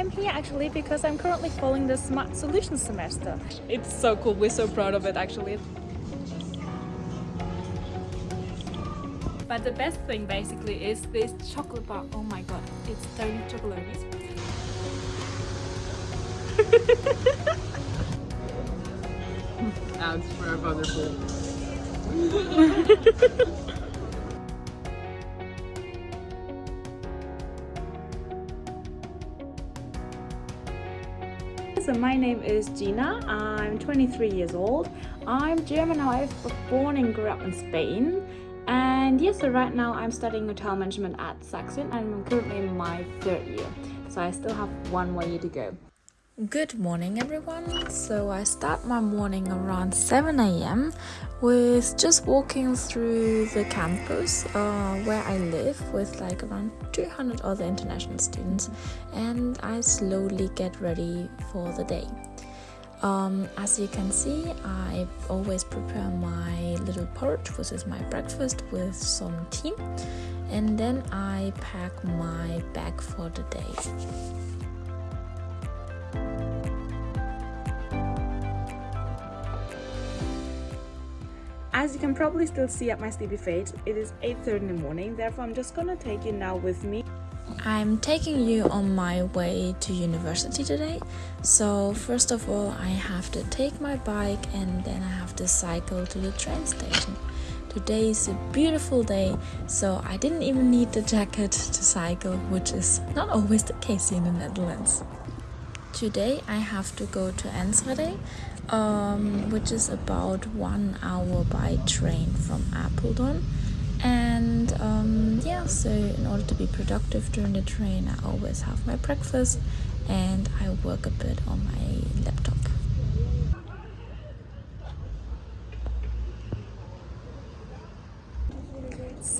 I'm here actually because I'm currently following the Smart Solutions semester. It's so cool, we're so proud of it actually. But the best thing basically is this chocolate bar. Oh my god, it's 30 chocolates. Ads for our So my name is Gina, I'm 23 years old. I'm German, I was born and grew up in Spain. And yes, so right now I'm studying hotel management at Saxion and I'm currently in my third year. So I still have one more year to go. Good morning, everyone. So I start my morning around 7 a.m. with just walking through the campus uh, where I live with like around 200 other international students, and I slowly get ready for the day. Um, as you can see, I always prepare my little porridge, which is my breakfast, with some tea, and then I pack my bag for the day. As you can probably still see at my sleepy face, it is 8.30 in the morning, therefore I'm just gonna take you now with me. I'm taking you on my way to university today. So first of all, I have to take my bike and then I have to cycle to the train station. Today is a beautiful day, so I didn't even need the jacket to cycle, which is not always the case in the Netherlands. Today I have to go to Enschede um, which is about one hour by train from Apeldoorn. And um, yeah, so in order to be productive during the train, I always have my breakfast and I work a bit on my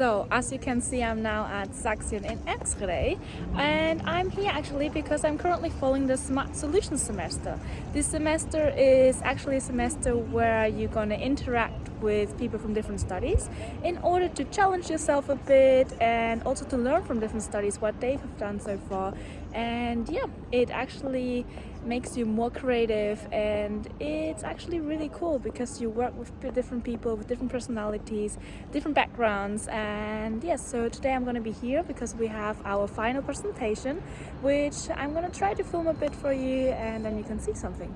So as you can see I'm now at Saxion in Enschede and I'm here actually because I'm currently following the Smart Solutions semester. This semester is actually a semester where you're going to interact with people from different studies in order to challenge yourself a bit and also to learn from different studies what they have done so far and yeah it actually makes you more creative and it's actually really cool because you work with different people with different personalities different backgrounds and yes so today I'm gonna be here because we have our final presentation which I'm gonna try to film a bit for you and then you can see something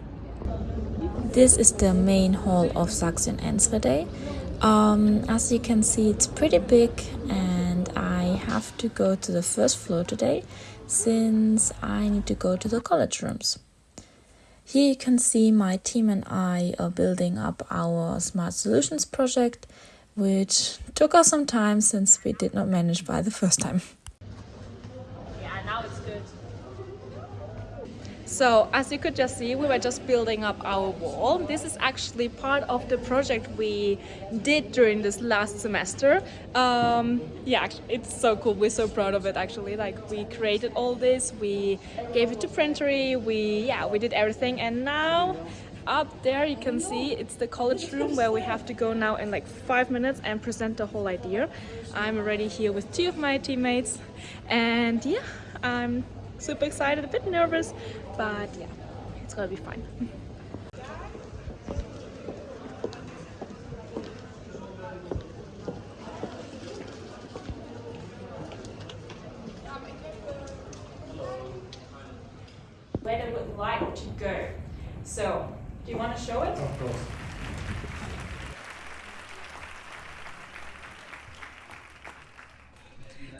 this is the main hall of Saxion Enschede um, as you can see it's pretty big and I have to go to the first floor today since I need to go to the college rooms. Here you can see my team and I are building up our Smart Solutions project, which took us some time since we did not manage by the first time. So as you could just see, we were just building up our wall. This is actually part of the project we did during this last semester. Um, yeah, it's so cool. We're so proud of it actually. Like we created all this, we gave it to Printery, we, yeah, we did everything. And now up there you can see it's the college room where we have to go now in like five minutes and present the whole idea. I'm already here with two of my teammates and yeah, I'm super excited, a bit nervous, but yeah, it's gonna be fine. Where they would like to go. So, do you want to show it? Of course.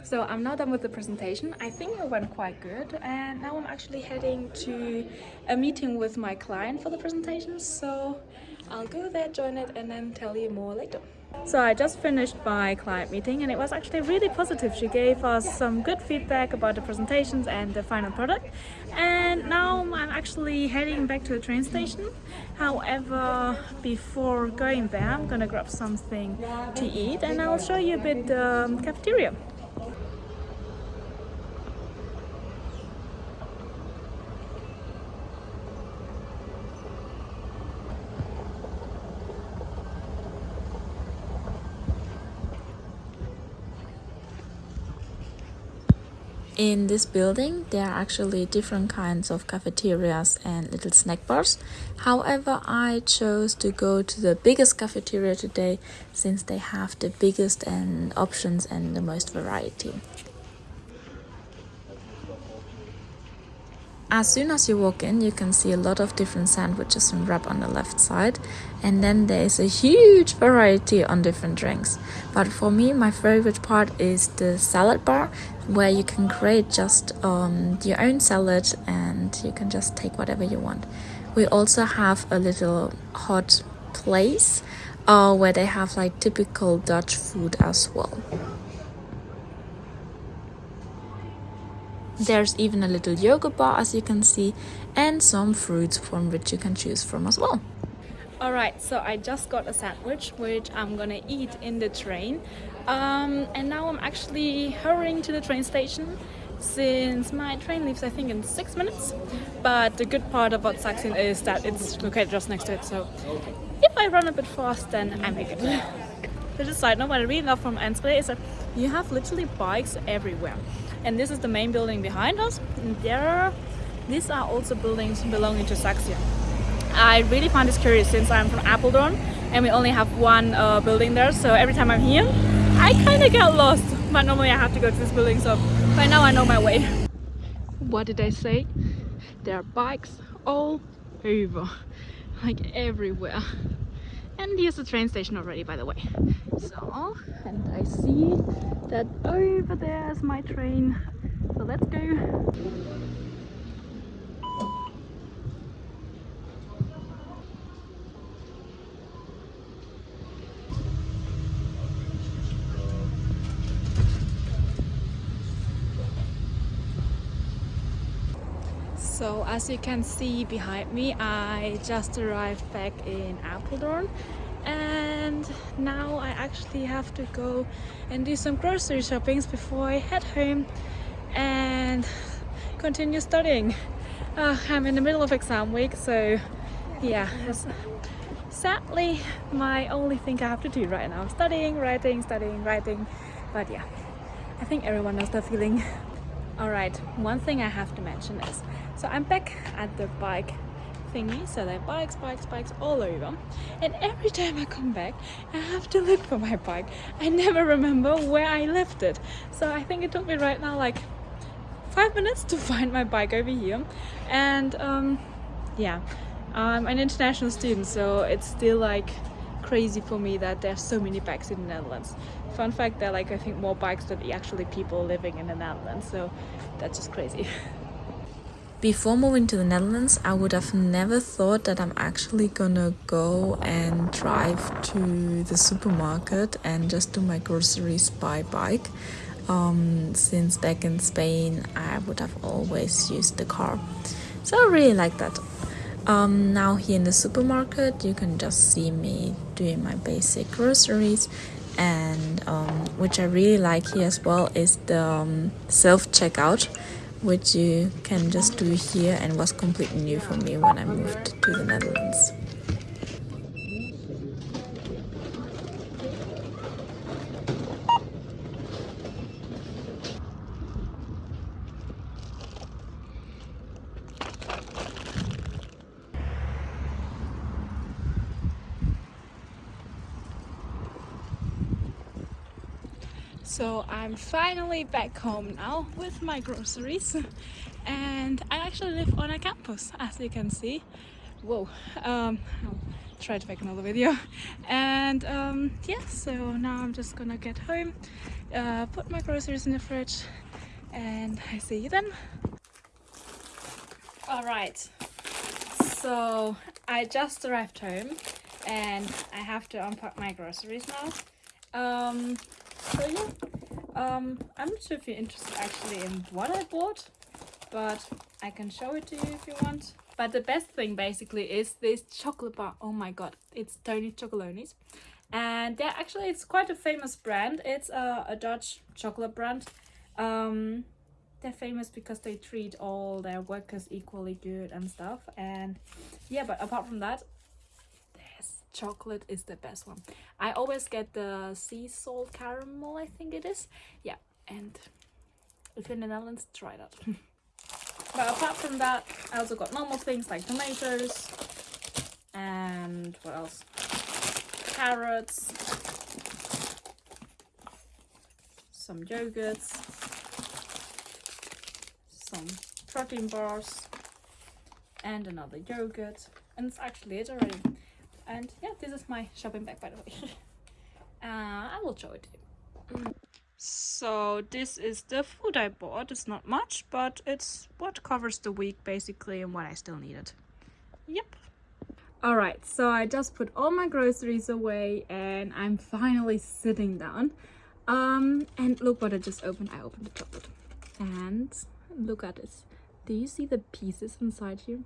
So I'm now done with the presentation. I think it went quite good and now I'm actually heading to a meeting with my client for the presentation. So I'll go there, join it and then tell you more later. So I just finished my client meeting and it was actually really positive. She gave us some good feedback about the presentations and the final product. And now I'm actually heading back to the train station. However, before going there, I'm gonna grab something to eat and I'll show you a bit the um, cafeteria. In this building, there are actually different kinds of cafeterias and little snack bars. However, I chose to go to the biggest cafeteria today since they have the biggest and options and the most variety. As soon as you walk in, you can see a lot of different sandwiches and wrap on the left side, and then there is a huge variety on different drinks. But for me, my favorite part is the salad bar, where you can create just um, your own salad and you can just take whatever you want. We also have a little hot place uh, where they have like typical Dutch food as well. There's even a little yoga bar as you can see and some fruits from which you can choose from as well. Alright, so I just got a sandwich which I'm gonna eat in the train um, and now I'm actually hurrying to the train station since my train leaves I think in six minutes but the good part about Saxion is that it's located just next to it so if I run a bit fast then I make it. Just a side note, what I really love from Enschede is that you have literally bikes everywhere and this is the main building behind us. And there these are also buildings belonging to Saxion I really find this curious since I'm from Apeldoorn and we only have one uh, building there. So every time I'm here I kind of get lost. But normally I have to go to this building so by now I know my way. What did I say? There are bikes all over like everywhere and here's the train station already by the way. So and I see that over there is my train. So let's go So as you can see behind me, I just arrived back in Apeldoorn and now I actually have to go and do some grocery shoppings before I head home and continue studying. Uh, I'm in the middle of exam week so yeah, sadly my only thing I have to do right now. Studying, writing, studying, writing but yeah, I think everyone knows that feeling. Alright, one thing I have to mention is so I'm back at the bike thingy, so there are bikes, bikes, bikes all over. And every time I come back, I have to look for my bike. I never remember where I left it. So I think it took me right now like five minutes to find my bike over here. And um, yeah, I'm an international student, so it's still like crazy for me that there's so many bikes in the Netherlands. Fun fact, there are like I think more bikes than actually people living in the Netherlands, so that's just crazy. Before moving to the Netherlands, I would have never thought that I'm actually gonna go and drive to the supermarket and just do my groceries by bike. Um, since back in Spain, I would have always used the car. So I really like that. Um, now here in the supermarket, you can just see me doing my basic groceries and um, which I really like here as well is the um, self-checkout which you can just do here and was completely new for me when I moved to the Netherlands. So I'm finally back home now with my groceries and I actually live on a campus as you can see. Whoa, um, I'll try to make another video. And um, yeah, so now I'm just gonna get home, uh, put my groceries in the fridge and I see you then. Alright, so I just arrived home and I have to unpack my groceries now. Um, yeah, um, I'm not sure if you're interested actually in what I bought, but I can show it to you if you want. But the best thing basically is this chocolate bar. Oh my god, it's Tony Chocolonely's. And they're actually, it's quite a famous brand. It's a, a Dutch chocolate brand. Um, they're famous because they treat all their workers equally good and stuff. And yeah, but apart from that, chocolate is the best one. I always get the sea salt caramel, I think it is. Yeah, and if you're in the Netherlands, try that. but apart from that, I also got normal things like tomatoes and what else? Carrots, some yogurts, some protein bars, and another yogurt. And it's actually it already. And yeah, this is my shopping bag by the way. uh, I will show it to you. So this is the food I bought. It's not much, but it's what covers the week basically and what I still needed. Yep. Alright, so I just put all my groceries away and I'm finally sitting down. Um, and look what I just opened. I opened the chocolate. And look at this. Do you see the pieces inside here?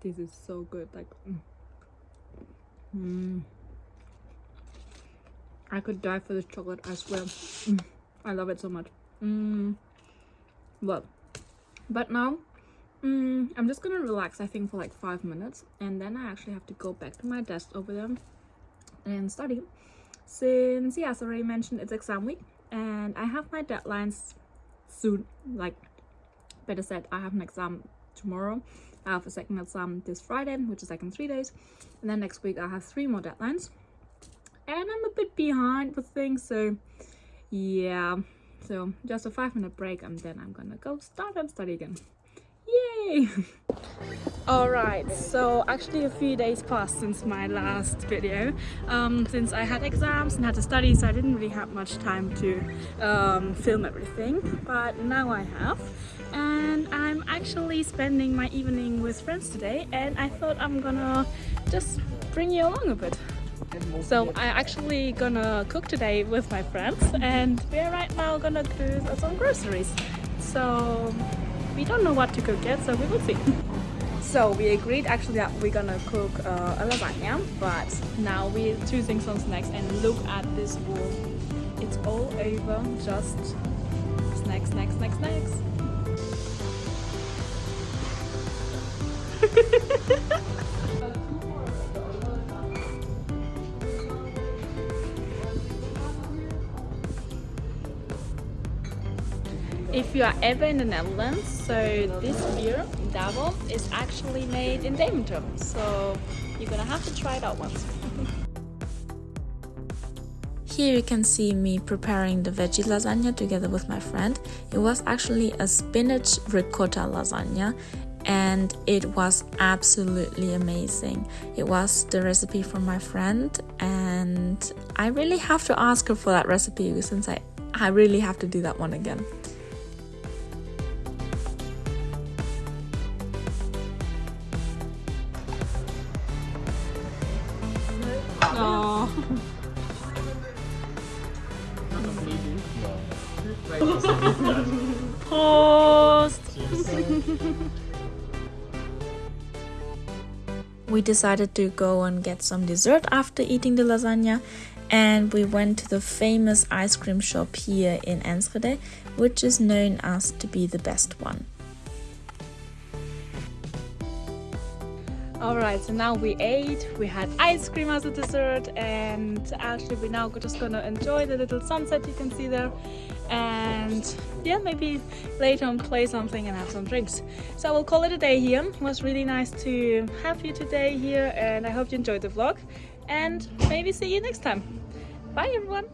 This is so good. Like, mm. Mm. I could die for this chocolate, I swear. Mm. I love it so much. Mm. Well, but now mm, I'm just gonna relax, I think, for like five minutes. And then I actually have to go back to my desk over there and study. Since, yeah, as I already mentioned, it's exam week. And I have my deadlines soon. Like, better said, I have an exam tomorrow I have a second exam this Friday, which is like in three days. And then next week I have three more deadlines. And I'm a bit behind with things, so yeah. So just a five minute break and then I'm gonna go start and study again. Yay! Alright, so actually a few days passed since my last video um, since I had exams and had to study so I didn't really have much time to um, film everything but now I have and I'm actually spending my evening with friends today and I thought I'm gonna just bring you along a bit. So I actually gonna cook today with my friends and we're right now gonna do some groceries. So we don't know what to cook yet so we will see. So we agreed actually that we're gonna cook uh, a lasagna but now we're choosing some snacks and look at this wall. It's all over just snacks, snacks, snacks, snacks. If you are ever in the Netherlands, so this beer, Davon, is actually made in Deventer. So you're gonna have to try it out once. Here you can see me preparing the veggie lasagna together with my friend. It was actually a spinach ricotta lasagna and it was absolutely amazing. It was the recipe from my friend and I really have to ask her for that recipe since I, I really have to do that one again. Post! we decided to go and get some dessert after eating the lasagna and we went to the famous ice cream shop here in Enschede, which is known as to be the best one. Alright, so now we ate, we had ice cream as a dessert and actually we're now just gonna enjoy the little sunset you can see there and yeah maybe later on play something and have some drinks. So I will call it a day here. It was really nice to have you today here and I hope you enjoyed the vlog. And maybe see you next time. Bye everyone